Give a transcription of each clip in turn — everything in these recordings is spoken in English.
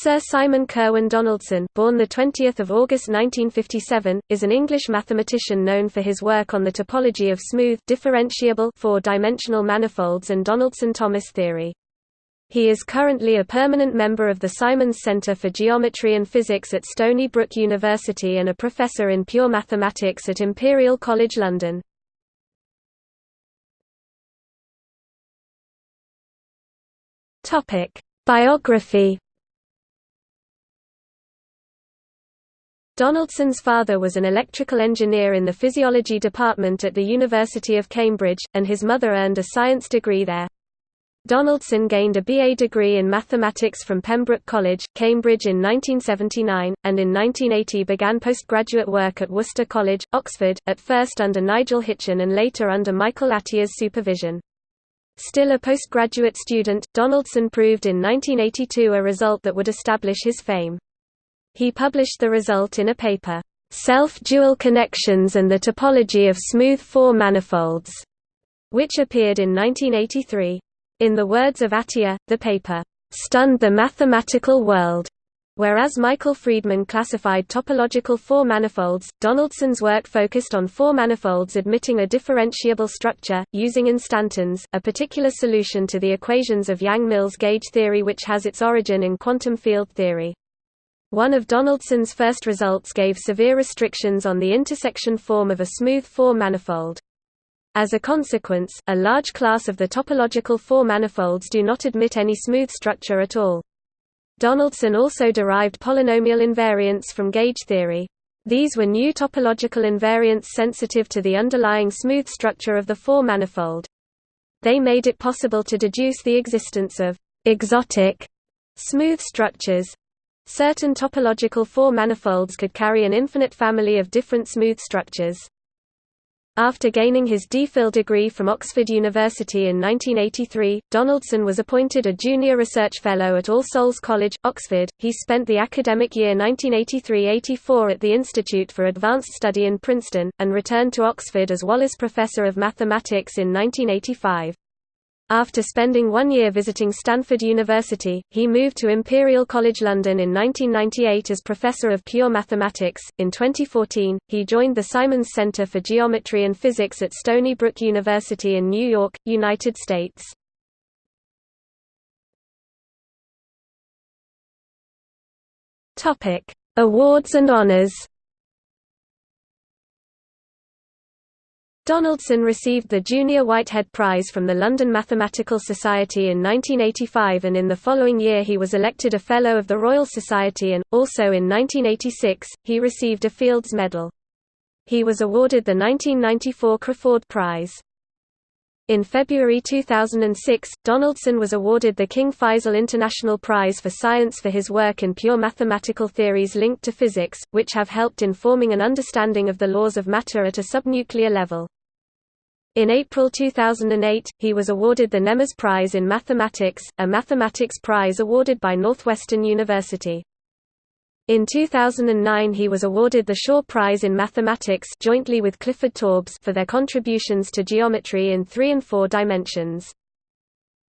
Sir Simon Curwen Donaldson, born 20 August 1957, is an English mathematician known for his work on the topology of smooth differentiable four-dimensional manifolds and Donaldson-Thomas theory. He is currently a permanent member of the Simons Centre for Geometry and Physics at Stony Brook University and a professor in pure mathematics at Imperial College London. Topic: Biography Donaldson's father was an electrical engineer in the physiology department at the University of Cambridge, and his mother earned a science degree there. Donaldson gained a BA degree in mathematics from Pembroke College, Cambridge in 1979, and in 1980 began postgraduate work at Worcester College, Oxford, at first under Nigel Hitchin and later under Michael Atiyah's supervision. Still a postgraduate student, Donaldson proved in 1982 a result that would establish his fame. He published the result in a paper, Self-Dual Connections and the Topology of Smooth Four Manifolds, which appeared in 1983. In the words of Atiyah, the paper stunned the mathematical world. Whereas Michael Freedman classified topological four manifolds, Donaldson's work focused on four manifolds admitting a differentiable structure, using instantons, a particular solution to the equations of Yang-Mills gauge theory which has its origin in quantum field theory. One of Donaldson's first results gave severe restrictions on the intersection form of a smooth four-manifold. As a consequence, a large class of the topological four-manifolds do not admit any smooth structure at all. Donaldson also derived polynomial invariants from gauge theory. These were new topological invariants sensitive to the underlying smooth structure of the four-manifold. They made it possible to deduce the existence of exotic smooth structures, Certain topological four-manifolds could carry an infinite family of different smooth structures. After gaining his D.Phil degree from Oxford University in 1983, Donaldson was appointed a junior research fellow at All Souls College, Oxford. He spent the academic year 1983-84 at the Institute for Advanced Study in Princeton, and returned to Oxford as Wallace Professor of Mathematics in 1985. After spending one year visiting Stanford University, he moved to Imperial College London in 1998 as Professor of Pure Mathematics. In 2014, he joined the Simons Center for Geometry and Physics at Stony Brook University in New York, United States. Topic: Awards and honors. Donaldson received the Junior Whitehead Prize from the London Mathematical Society in 1985 and in the following year he was elected a Fellow of the Royal Society and, also in 1986, he received a Fields Medal. He was awarded the 1994 Crafoord Prize. In February 2006, Donaldson was awarded the King Faisal International Prize for Science for his work in pure mathematical theories linked to physics, which have helped in forming an understanding of the laws of matter at a subnuclear level. In April 2008, he was awarded the Nemmers Prize in Mathematics, a mathematics prize awarded by Northwestern University. In 2009 he was awarded the Shaw Prize in Mathematics jointly with Clifford Taubes for their contributions to geometry in three and four dimensions.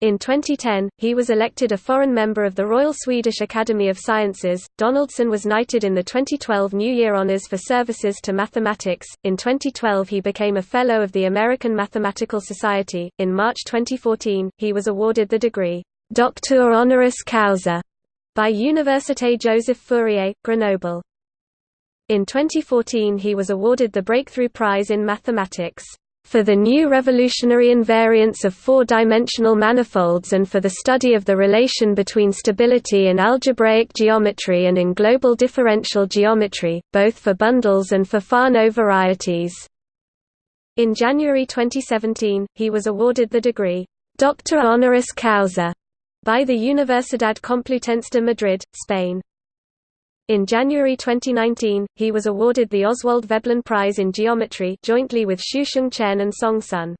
In 2010, he was elected a foreign member of the Royal Swedish Academy of Sciences. Donaldson was knighted in the 2012 New Year Honours for services to mathematics. In 2012, he became a Fellow of the American Mathematical Society. In March 2014, he was awarded the degree Doctor Honoris Causa by Université Joseph Fourier, Grenoble. In 2014, he was awarded the Breakthrough Prize in Mathematics for the new revolutionary invariance of four-dimensional manifolds and for the study of the relation between stability in algebraic geometry and in global differential geometry, both for bundles and for Fano varieties. In January 2017, he was awarded the degree, Doctor Honoris Causa, by the Universidad Complutense de Madrid, Spain. In January 2019, he was awarded the Oswald Veblen Prize in Geometry jointly with Xiuxiong Chen and Song Sun.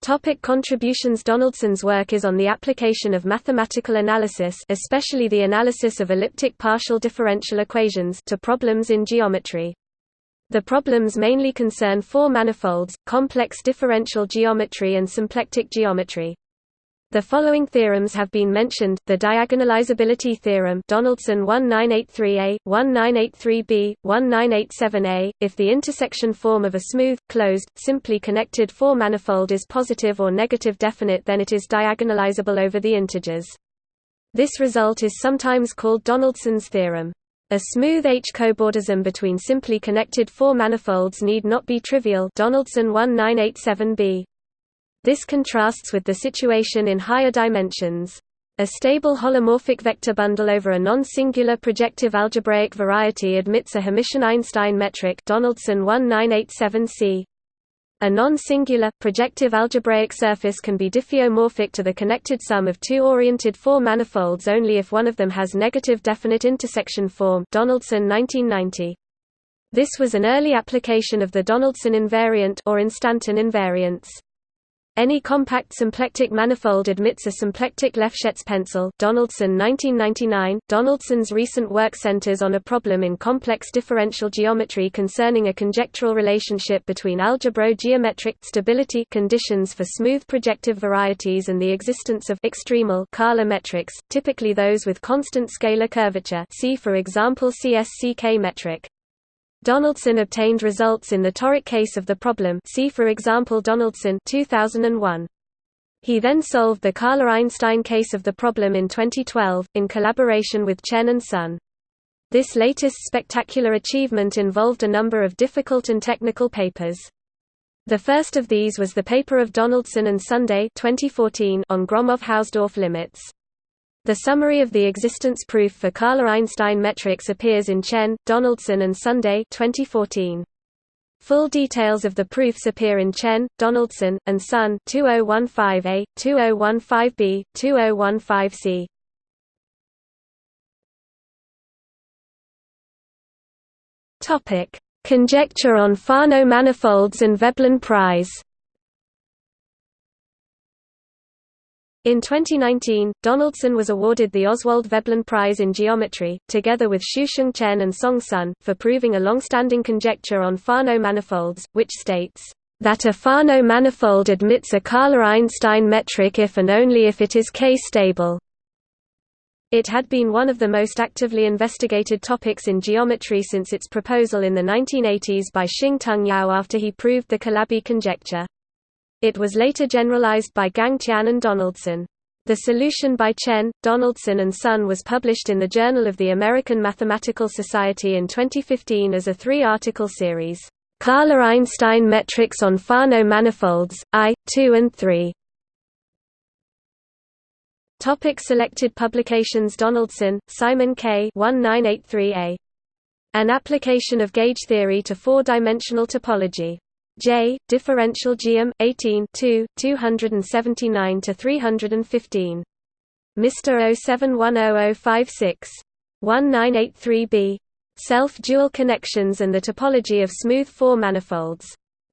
Topic contributions Donaldson's work is on the application of mathematical analysis especially the analysis of elliptic partial differential equations to problems in geometry. The problems mainly concern four manifolds, complex differential geometry and symplectic geometry. The following theorems have been mentioned, the diagonalizability theorem Donaldson 1983a, 1983b, 1987a, if the intersection form of a smooth, closed, simply connected four-manifold is positive or negative definite then it is diagonalizable over the integers. This result is sometimes called Donaldson's theorem. A smooth H-cobordism between simply connected four manifolds need not be trivial Donaldson 1987b. This contrasts with the situation in higher dimensions. A stable holomorphic vector bundle over a non-singular projective algebraic variety admits a Hermitian-Einstein metric Donaldson 1987c. A non-singular, projective algebraic surface can be diffeomorphic to the connected sum of two oriented four manifolds only if one of them has negative definite intersection form Donaldson 1990. This was an early application of the Donaldson invariant or instanton invariance. Any compact symplectic manifold admits a symplectic Lefschetz pencil Donaldson 1999. Donaldson's recent work centers on a problem in complex differential geometry concerning a conjectural relationship between algebro-geometric stability conditions for smooth projective varieties and the existence of extremal Kähler metrics, typically those with constant scalar curvature see for example CSCK metric. Donaldson obtained results in the toric case of the problem see for example Donaldson 2001. He then solved the Kähler-Einstein case of the problem in 2012, in collaboration with Chen and Sun. This latest spectacular achievement involved a number of difficult and technical papers. The first of these was the paper of Donaldson and Sunday 2014 on Gromov-Hausdorff limits. The summary of the existence proof for Kähler-Einstein metrics appears in Chen, Donaldson and Sunday 2014. Full details of the proofs appear in Chen, Donaldson, and Sun 2015a, 2015b, 2015c. Topic: Conjecture on Fano manifolds and Veblen prize. In 2019, Donaldson was awarded the Oswald Veblen Prize in Geometry, together with Xiuxiong Chen and Song Sun, for proving a long-standing conjecture on Fano manifolds, which states, "...that a Fano manifold admits a Kähler-Einstein metric if and only if it is K-stable." It had been one of the most actively investigated topics in geometry since its proposal in the 1980s by Shing-Tung Yau after he proved the Calabi conjecture. It was later generalized by Gang Tian and Donaldson. The solution by Chen, Donaldson and Sun was published in the Journal of the American Mathematical Society in 2015 as a three-article series, Kähler-Einstein Metrics on Fano Manifolds, I, II and III. Topic selected publications Donaldson, Simon K. 1983a. An Application of Gauge Theory to Four-Dimensional Topology. J. Differential Geom. 18 2 279 to 315. Mr. 0710056. 1983b. Self-dual connections and the topology of smooth four manifolds.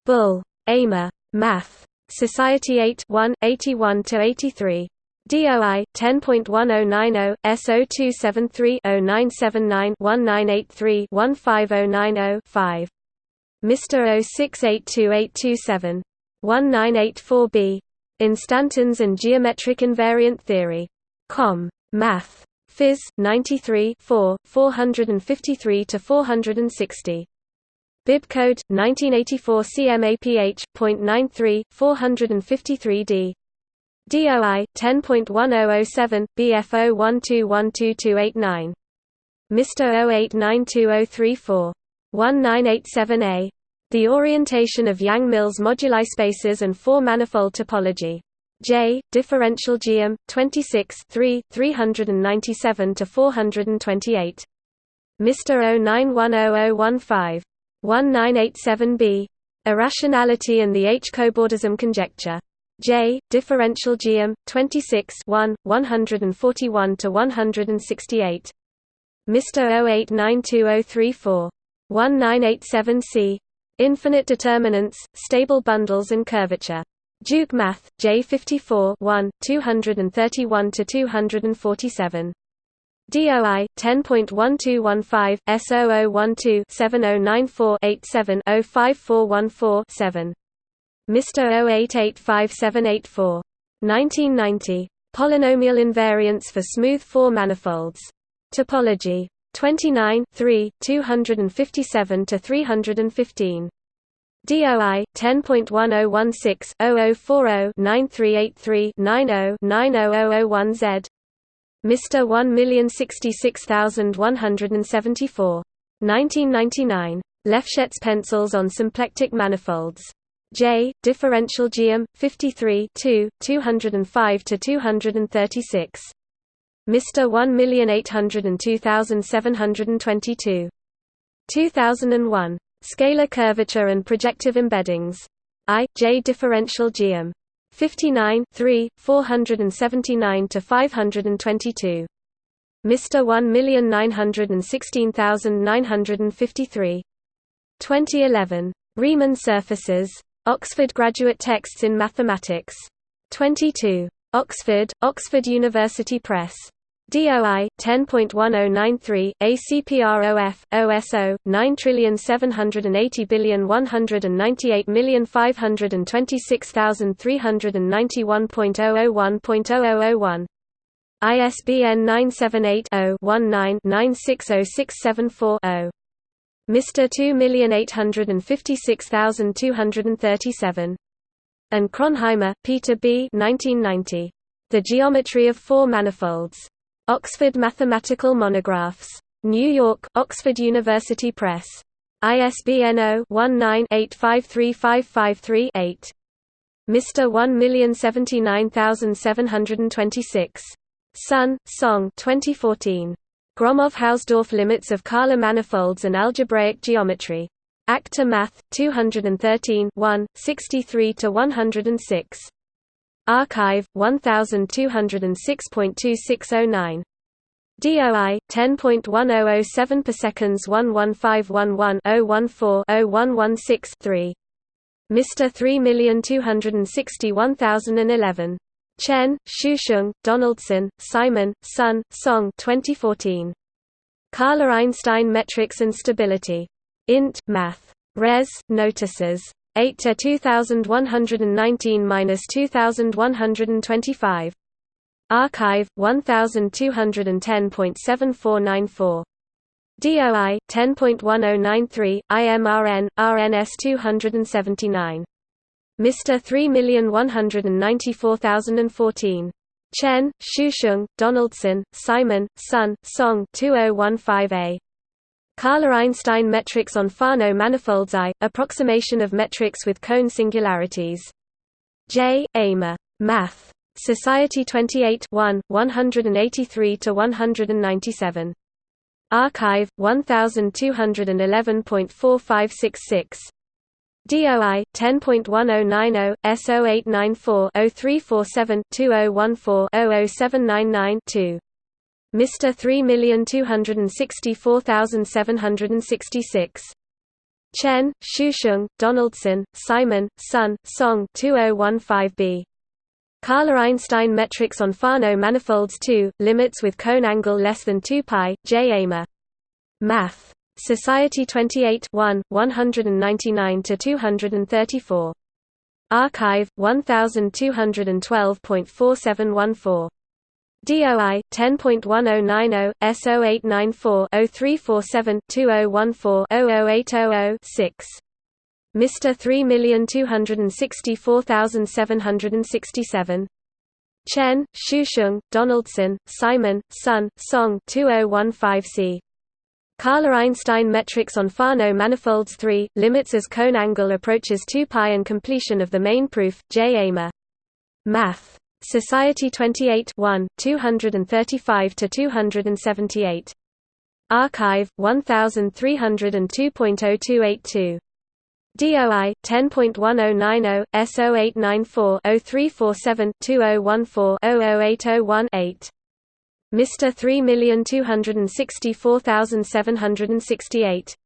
Bull. Amer. Math. Society 8 1, 81 to 83. DOI 10.1090 S0273 0979 1983 15090 5. Mr. 0682827. 1984b. Instantons and Geometric Invariant Theory. Com. Math. Phys. 93 4, 453–460. Bibcode, 1984 CMAPH.93, 453D. DOI, 10.1007, BF01212289. Mr. 0892034. 1987a. The orientation of Yang-Mills moduli spaces and four-manifold topology. J. Differential Geom. 26 3, 397 to 428. Mr. 0910015. 1987b. Irrationality and the H-cobordism conjecture. J. Differential Geom. 26 1, 141 to 168. Mr. 0892034. 1987c. Infinite determinants, stable bundles and curvature. Duke Math, J54 1, 231–247. DOI 10.1215 S0012 7094 87 05414 7. Mr. 0885784. 1990. Polynomial invariance for smooth four manifolds. Topology 29 3 257 to 315 DOI 10.1016-0040-9383-90-90001Z Mr 1066174 1999 Lefschetz pencils on symplectic manifolds. J. Differential geom 53 2 205 to 236 Mr 1802722 2001 Scalar curvature and projective embeddings. I, J differential geom. 59 3, 479 to 522. Mr. 1916953. 2011. Riemann surfaces. Oxford Graduate Texts in Mathematics. 22. Oxford, Oxford University Press. DOI 10.1093 ACPROF OSO 9780198526391.001.0001 ISBN 978 0 19 960674 Mr 2856237 and Kronheimer, Peter B. 1990. The Geometry of Four Manifolds. Oxford Mathematical Monographs. New York, Oxford University Press. ISBN 0-19-853553-8. Mr. 1079726. Sun, Song 2014. Gromov-Hausdorff Limits of Kähler Manifolds and Algebraic Geometry. Acta Math, 213 1, 63–106. arXiv 1206.2609 DOI 10.1007 per seconds 11511-014-0116 3 Mr 3261011 Chen, Xiuxiong, Donaldson, Simon, Sun, Song 2014. Kähler-Einstein metrics and stability. Int. Math. Res. Notices. 8 to 2119-2125. arXiv 1210.7494. DOI 10.1093 IMRN RNS 279. Mr 3194014. Chen, Xiuxiong, Donaldson, Simon, Sun, Song 2015a. Kähler-Einstein metrics on Fano manifolds I, approximation of metrics with cone singularities. J. Amer. Math. Society 28 1, 183–197. arXiv, 1211.4566. DOI 10.1090 S0894 0347 2014 00799 Mr. 3264766. Chen, Xiuxiong, Donaldson, Simon, Sun, Song 2015b. Kähler-Einstein metrics on Fano manifolds 2, limits with cone angle less than 2 pi, J. Amer. Math. Society 28 1, 199–234. arXiv, 1212.4714. DOI 10.1090 S0894 0347 6 Mr 3264767 Chen, Xiuxiong, Donaldson, Simon, Sun, Song 2015c. Kähler-Einstein metrics on Fano manifolds 3, limits as cone angle approaches 2 pi and completion of the main proof, J. Amer. Math. Society 28 1, 235–278. arXiv, 1302.0282. DOI 10.1090 S0894 0347 2014 00801 Mr 3264768.